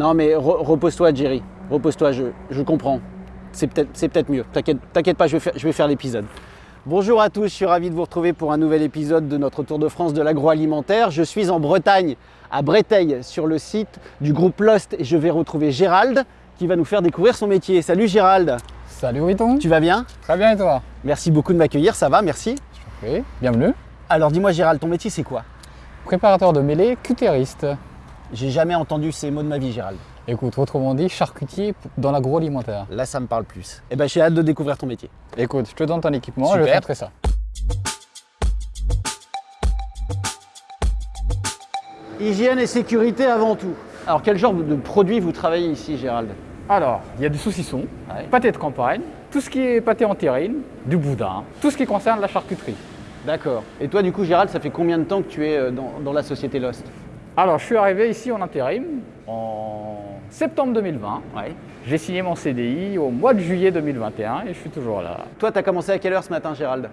Non, mais re- repose-toi, Jerry. Repose-toi, je, je comprends. C'est peut-être peut-être mieux. T'inquiète pas, je vais faire, je l'épisode. Bonjour à tous, je suis ravi de vous retrouver pour un nouvel épisode de notre Tour de France de l'agroalimentaire. Je suis en Bretagne, à Breteil, sur le site du groupe Lost et je vais retrouver Gérald qui va nous faire découvrir son métier. Salut Gérald, Salut Riton tu vas bien? Très bien et toi? Merci beaucoup de m'accueillir, ça va, merci. Oui, bienvenue. Alors dis-moi Gérald, ton métier c'est quoi? Préparateur de mêlée, cutériste. J'ai jamais entendu ces mots de ma vie Gérald. Écoute, autrement dit, charcutier dans l'agroalimentaire. Là ça me parle plus. Eh ben j'ai hâte de découvrir ton métier. Écoute, je te donne ton équipement, je vais Super. te montrer ça. Hygiène et sécurité avant tout. Alors quel genre de produits vous travaillez ici Gérald? Alors, il y a du saucisson, Ouais. pâté de campagne, tout ce qui est pâté en terrine, du boudin, tout ce qui concerne la charcuterie. D'accord. Et toi du coup Gérald, ça fait combien de temps que tu es euh, dans, dans la société Lost? Alors, je suis arrivé ici en intérim en septembre 2020. Ouais. J'ai signé mon CDI au mois de juillet 2021 et je suis toujours là. Toi t'as commencé à quelle heure ce matin Gérald?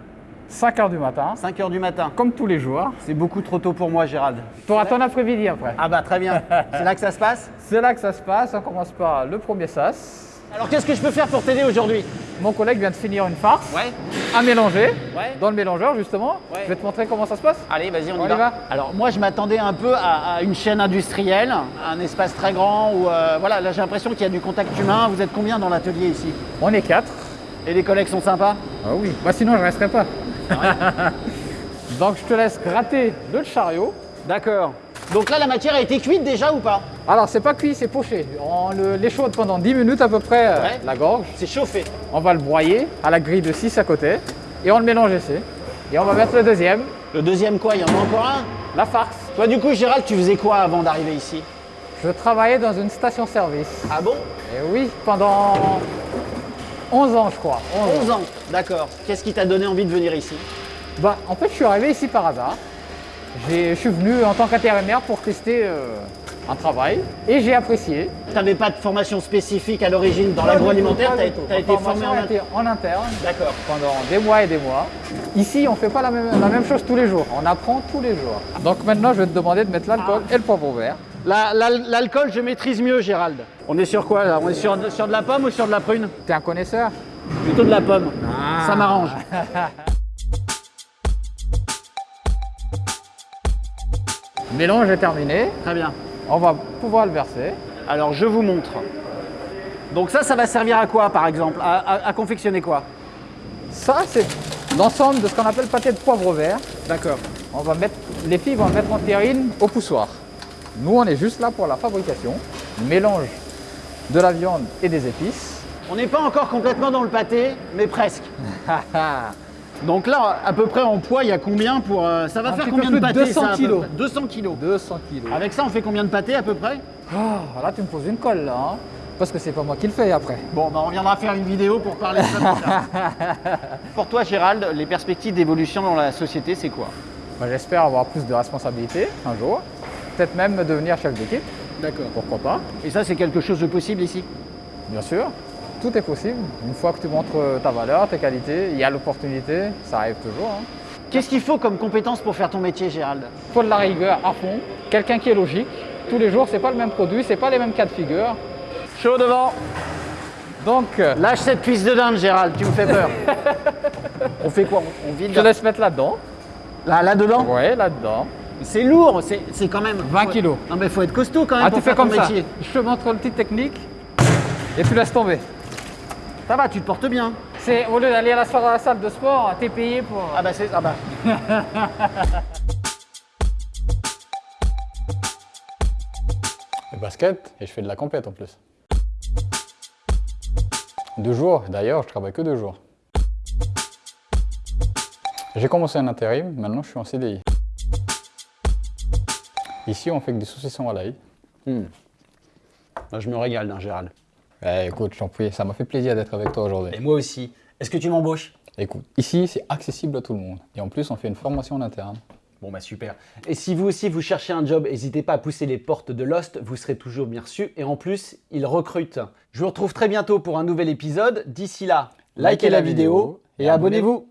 5 heures du matin, 5 heures du matin. comme tous les jours. C'est beaucoup trop tôt pour moi Gérald. Tu auras ton après-midi après. Ah bah très bien. C'est là que ça se passe? C'est là que ça se passe. On commence par le premier sas. Alors qu'est-ce que je peux faire pour t'aider aujourd'hui? Mon collègue vient de finir une farce Ouais. à mélanger Ouais. dans le mélangeur justement. Ouais. Je vais te montrer comment ça se passe. Allez, vas-y, on, On y, y va. va Alors moi, je m'attendais un peu à, à une chaîne industrielle, un espace très grand où, euh, voilà, là j'ai l'impression qu'il y a du contact humain. Vous êtes combien dans l'atelier ici? On est quatre. Et les collègues sont sympas? Ah oui. Bah sinon je resterai pas. Donc je te laisse gratter le chariot. D'accord. Donc là, la matière a été cuite déjà ou pas Alors c'est pas cuit, c'est poché. On l'échaude pendant 10 minutes à peu près euh, Ouais. la gorge. C'est chauffé. On va le broyer à la grille de 6 à côté et on le mélange ici. Et on va mettre le deuxième, Le deuxième quoi Il y en a encore un la farce. Toi, du coup, Gérald, tu faisais quoi avant d'arriver ici Je travaillais dans une station-service. Ah bon Et oui, pendant 11 ans je crois. 11 ans. 11 ans. D'accord. Qu'est-ce qui t'a donné envie de venir ici Bah, en fait, je suis arrivé ici par hasard. Je suis venu en tant qu'intérimaire pour tester euh, un travail et j'ai apprécié. T'avais pas de formation spécifique à l'origine dans l'agroalimentaire t'as pas été formé en en interne D'accord. pendant des mois et des mois. Ici, on ne fait pas la même, la même chose tous les jours. On apprend tous les jours. Donc maintenant, je vais te demander de mettre l'alcool et le poivre vert. La- la- L'alcool, je maîtrise mieux, Gérald. On est sur quoi là? On est sur, sur de la pomme ou sur de la prune? T'es un connaisseur? Plutôt de la pomme. Ah. Ça m'arrange. mélange est terminé. Très bien. On va pouvoir le verser. Alors, je vous montre. Donc ça, ça va servir à quoi, par exemple? À, à- à confectionner quoi? Ça, c'est l'ensemble de ce qu'on appelle pâté de poivre vert. D'accord. On va mettre, les filles vont mettre en terrine au poussoir. Nous, on est juste là pour la fabrication, mélange de la viande et des épices. On n'est pas encore complètement dans le pâté, mais presque. Donc là, à peu près en poids, il y a combien pour... euh, ça va Un faire combien de plus de pâté 200 ça, à peu kilos. près? 200 kilos. 200 kilos. Avec ça, on fait combien de pâté à peu près? Ah, là, tu me poses une colle, là. hein. parce que c'est pas moi qui le fais après. Bon, bah, on viendra faire une vidéo pour parler de ça. Pour toi, Gérald, les perspectives d'évolution dans la société, c'est quoi? Bah, J'espère avoir plus de responsabilités un jour. Peut-être même devenir chef d'équipe, D'accord. pourquoi pas. Et ça, c'est quelque chose de possible ici? Bien sûr, tout est possible. Une fois que tu montres ta valeur, tes qualités, il y a l'opportunité, ça arrive toujours. hein. Qu'est-ce qu'il faut comme compétence pour faire ton métier, Gérald? Il faut de la rigueur à fond, quelqu'un qui est logique. Tous les jours, c'est pas le même produit, c'est pas les mêmes cas de figure. Chaud devant Donc, euh, Lâche cette cuisse de dinde, Gérald, tu me fais peur. on fait quoi? On vide je te laisse mettre là-dedans. là, là-dedans? Ouais, là-dedans. C'est lourd, c'est c'est quand même... 20 faut- kilos. Non mais faut être costaud quand même Ah, pour tu fais faire ton comme ça. métier. Je te montre une petite technique et tu laisses tomber. Ça va, tu te portes bien. C'est au lieu d'aller à la, à la salle de sport, t'es payé pour. Ah bah c'est... Ah bah... Le basket et je fais de la compète en plus. Deux jours, d'ailleurs, je travaille que deux jours. J'ai commencé un intérim, maintenant je suis en CDI. Ici, on fait que des saucissons à l'ail. Moi, je me régale, hein, Gérald. Eh, écoute, prie, ça m'a fait plaisir d'être avec toi aujourd'hui. Et moi aussi. Est-ce que tu m'embauches? Écoute, ici, c'est accessible à tout le monde. Et en plus, on fait une formation en interne. Bon bah super. Et si vous aussi vous cherchez un job, n'hésitez pas à pousser les portes de Lost, vous serez toujours bien reçus. Et en plus, ils recrutent. Je vous retrouve très bientôt pour un nouvel épisode. D'ici là, likez la vidéo et abonnez-vous.